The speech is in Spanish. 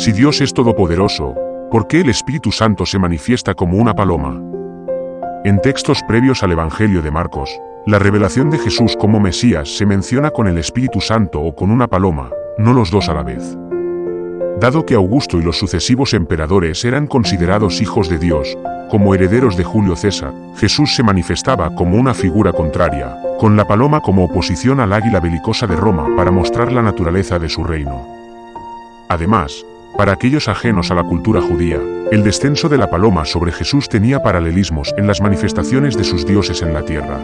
Si Dios es todopoderoso, ¿por qué el Espíritu Santo se manifiesta como una paloma? En textos previos al Evangelio de Marcos, la revelación de Jesús como Mesías se menciona con el Espíritu Santo o con una paloma, no los dos a la vez. Dado que Augusto y los sucesivos emperadores eran considerados hijos de Dios, como herederos de Julio César, Jesús se manifestaba como una figura contraria, con la paloma como oposición al águila belicosa de Roma para mostrar la naturaleza de su reino. Además, para aquellos ajenos a la cultura judía, el descenso de la paloma sobre Jesús tenía paralelismos en las manifestaciones de sus dioses en la tierra.